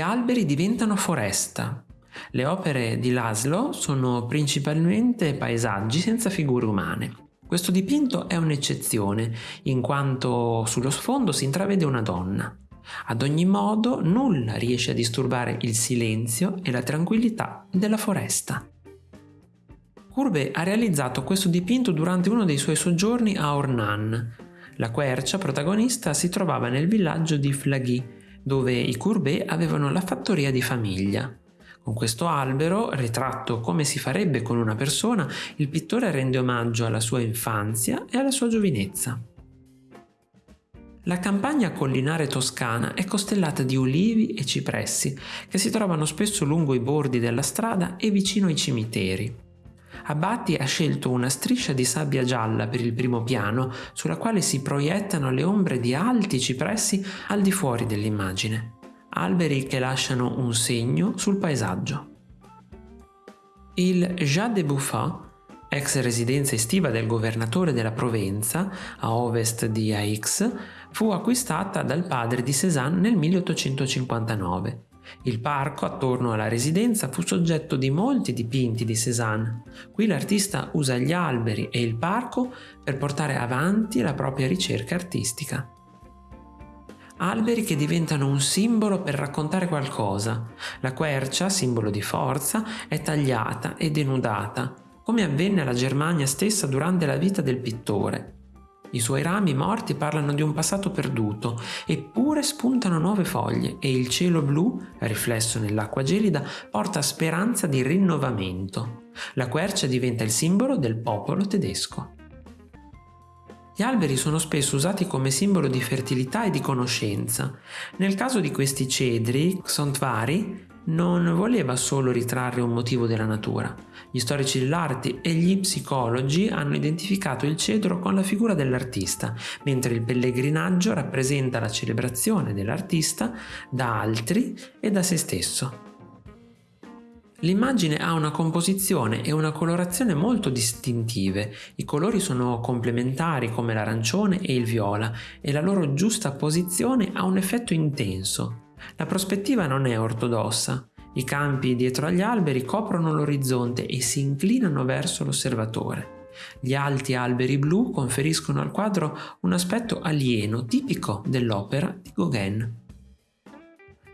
alberi diventano foresta. Le opere di Laszlo sono principalmente paesaggi senza figure umane. Questo dipinto è un'eccezione, in quanto sullo sfondo si intravede una donna. Ad ogni modo, nulla riesce a disturbare il silenzio e la tranquillità della foresta. Courbet ha realizzato questo dipinto durante uno dei suoi soggiorni a Ornan. La quercia protagonista si trovava nel villaggio di Flaghy, dove i Courbet avevano la fattoria di famiglia. Con questo albero, ritratto come si farebbe con una persona, il pittore rende omaggio alla sua infanzia e alla sua giovinezza. La campagna collinare toscana è costellata di ulivi e cipressi che si trovano spesso lungo i bordi della strada e vicino ai cimiteri. Abbatti ha scelto una striscia di sabbia gialla per il primo piano sulla quale si proiettano le ombre di alti cipressi al di fuori dell'immagine alberi che lasciano un segno sul paesaggio. Il Jas de Buffat, ex residenza estiva del governatore della Provenza, a ovest di Aix, fu acquistata dal padre di Cézanne nel 1859. Il parco attorno alla residenza fu soggetto di molti dipinti di Cézanne. Qui l'artista usa gli alberi e il parco per portare avanti la propria ricerca artistica alberi che diventano un simbolo per raccontare qualcosa. La quercia, simbolo di forza, è tagliata e denudata, come avvenne alla Germania stessa durante la vita del pittore. I suoi rami morti parlano di un passato perduto, eppure spuntano nuove foglie e il cielo blu, riflesso nell'acqua gelida, porta speranza di rinnovamento. La quercia diventa il simbolo del popolo tedesco. Gli alberi sono spesso usati come simbolo di fertilità e di conoscenza. Nel caso di questi cedri, Xontvari non voleva solo ritrarre un motivo della natura. Gli storici dell'arte e gli psicologi hanno identificato il cedro con la figura dell'artista, mentre il pellegrinaggio rappresenta la celebrazione dell'artista da altri e da se stesso. L'immagine ha una composizione e una colorazione molto distintive, i colori sono complementari come l'arancione e il viola e la loro giusta posizione ha un effetto intenso. La prospettiva non è ortodossa, i campi dietro agli alberi coprono l'orizzonte e si inclinano verso l'osservatore. Gli alti alberi blu conferiscono al quadro un aspetto alieno tipico dell'opera di Gauguin.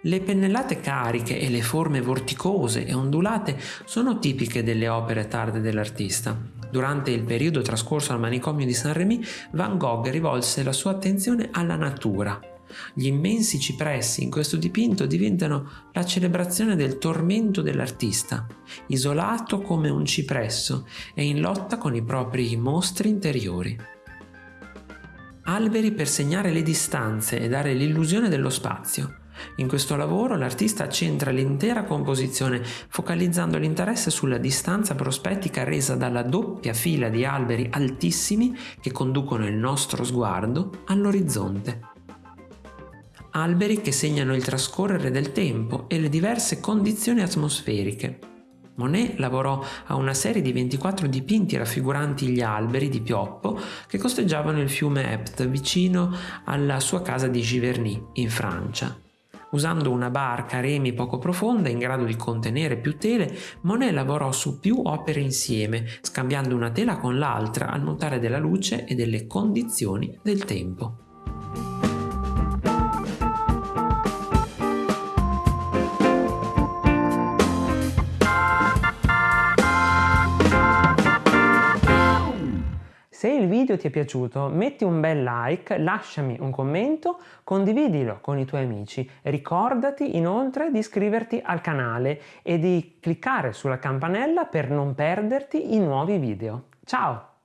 Le pennellate cariche e le forme vorticose e ondulate sono tipiche delle opere tarde dell'artista. Durante il periodo trascorso al manicomio di Saint-Rémy, Van Gogh rivolse la sua attenzione alla natura. Gli immensi cipressi in questo dipinto diventano la celebrazione del tormento dell'artista, isolato come un cipresso e in lotta con i propri mostri interiori. Alberi per segnare le distanze e dare l'illusione dello spazio. In questo lavoro l'artista centra l'intera composizione focalizzando l'interesse sulla distanza prospettica resa dalla doppia fila di alberi altissimi che conducono il nostro sguardo all'orizzonte. Alberi che segnano il trascorrere del tempo e le diverse condizioni atmosferiche. Monet lavorò a una serie di 24 dipinti raffiguranti gli alberi di pioppo che costeggiavano il fiume Epte vicino alla sua casa di Giverny, in Francia. Usando una barca a remi poco profonda in grado di contenere più tele, Monet lavorò su più opere insieme, scambiando una tela con l'altra al mutare della luce e delle condizioni del tempo. Se il video ti è piaciuto metti un bel like, lasciami un commento, condividilo con i tuoi amici. Ricordati inoltre di iscriverti al canale e di cliccare sulla campanella per non perderti i nuovi video. Ciao!